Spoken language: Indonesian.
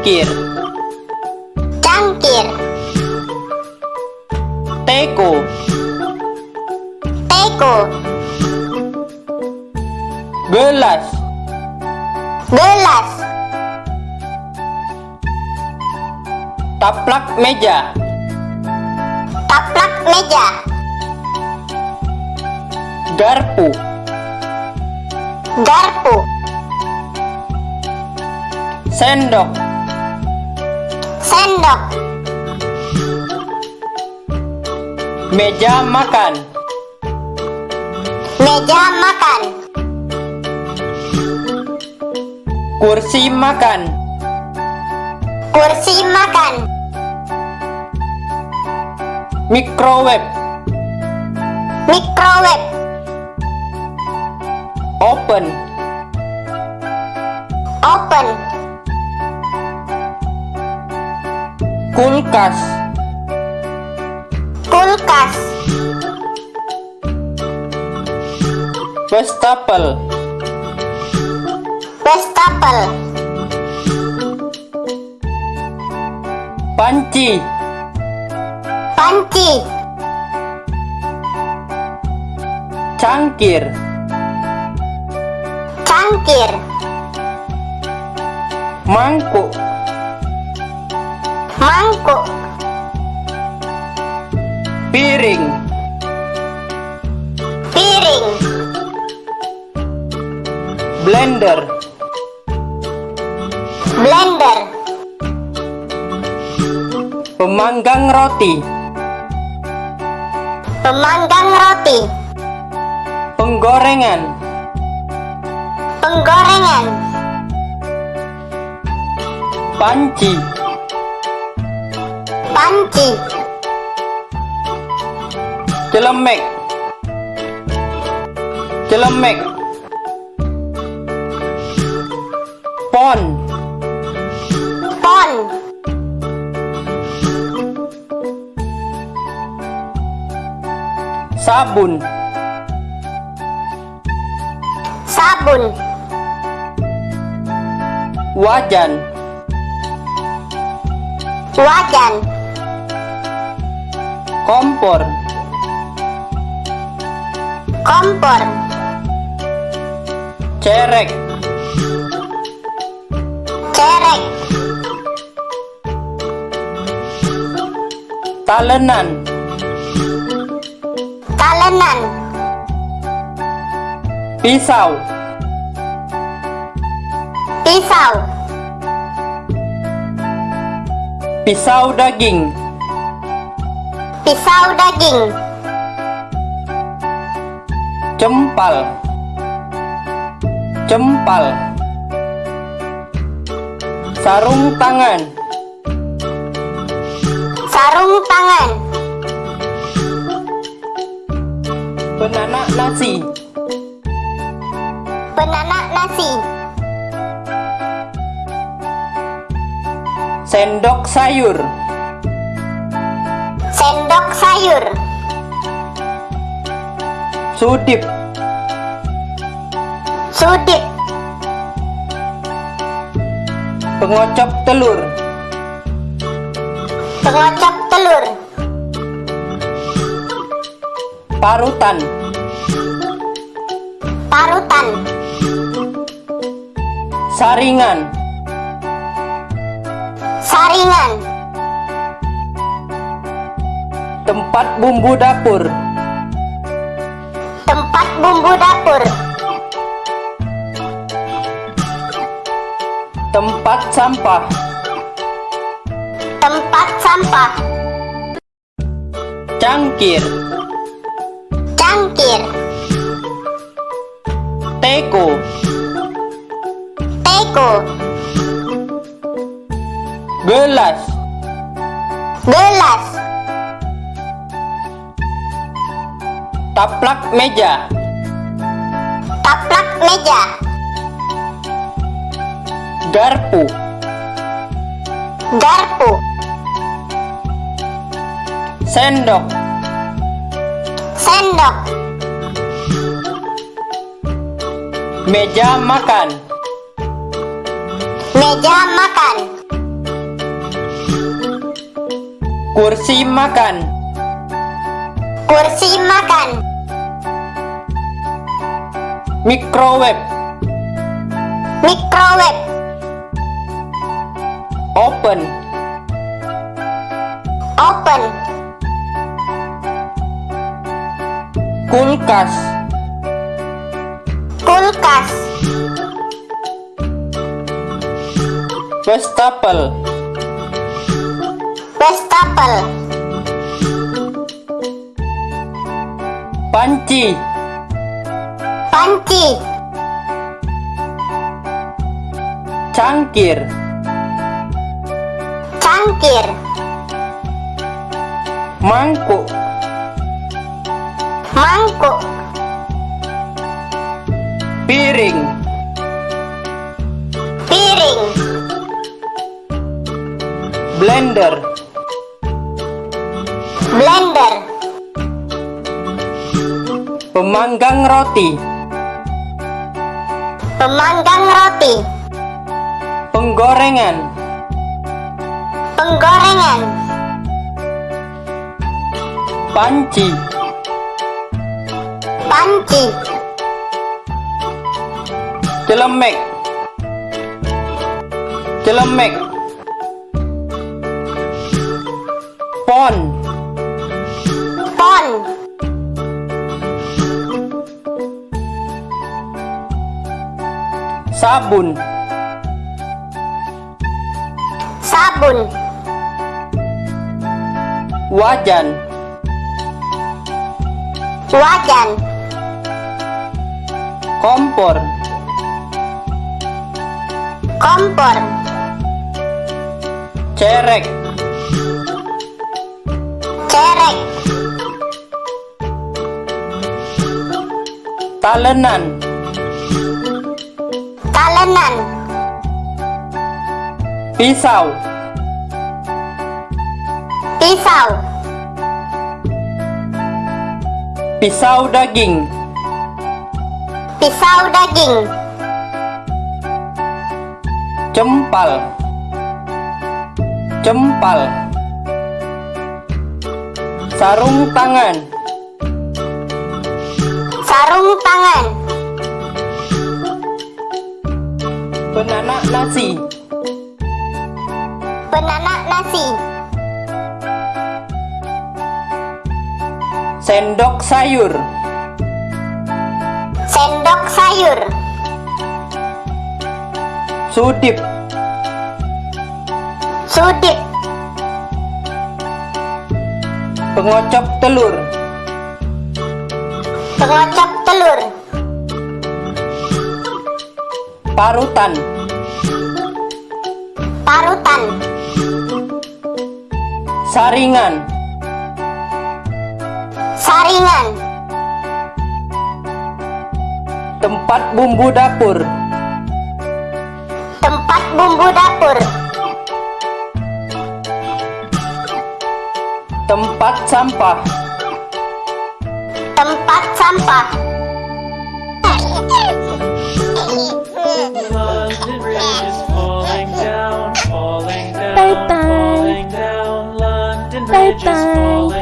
Cangkir. Cangkir. Teko. Teko. Gelas. Gelas. Taplak meja. Taplak meja. Garpu. Garpu. Sendok. Sendok. Meja makan. Meja makan. Kursi makan. Kursi makan. Microwave. Microwave. Open. Open. Kulkas. Kulkas. Wastafel. Wastafel. Panci. Panci. Cangkir. Cangkir. Mangkuk. Mangkuk. Piring. Piring. Blender. Blender. Pemanggang roti. Pemanggang roti. Penggorengan. Penggorengan. Panci. Panci. Celemek. Celemek. Pon. Pon. Sabun. Sabun. Wajan. Wajan. Kompor. Kompor. Cerek. Cerek. Talenan. Talenan. Pisau. Pisau. Pisau daging. Pisau daging. Cempal. Cempal. Sarung tangan. Sarung tangan. Penanak nasi. Penanak nasi. Sendok sayur. Sendok sayur. Sudip. Sudip. Pengocok telur. Pengocok telur. Parutan. Parutan. Saringan. Saringan. Tempat bumbu dapur. Tempat bumbu dapur. Tempat sampah. Tempat sampah. Cangkir. Cangkir. Teko. Teko. Gelas. Gelas. Taplak meja. Taplak meja. Garpu. Garpu. Sendok. Sendok. Meja makan. Meja makan. Kursi makan. Kursi makan. Microwave. Microwave. Open. Open. Kulkas. Kulkas. Wastafel. Wastafel. Panci. Panci. Cangkir. Cangkir. Mangkuk. Mangkuk. Piring. Piring. Blender. Blender. Pemanggang roti. Pemanggang roti. Penggorengan. Penggorengan. Panci. Panci. Celemek. Celemek. Pon. Pon. Sabun. Sabun. Wajan. Wajan. Kompor. Kompor. Cerek. Cerek. Talenan. Talenan. Pisau. Pisau. Pisau daging. Pisau daging. Cempal. Cempal. Sarung tangan. Sarung tangan. Penanak nasi. Penanak nasi. Sendok sayur. Sendok sayur. Sudip. Sudip. Pengocok telur. Pengocok telur. Parutan. Parutan. Saringan. Saringan. Tempat bumbu dapur. Tempat bumbu dapur. Tempat sampah. Tempat sampah. 拜拜。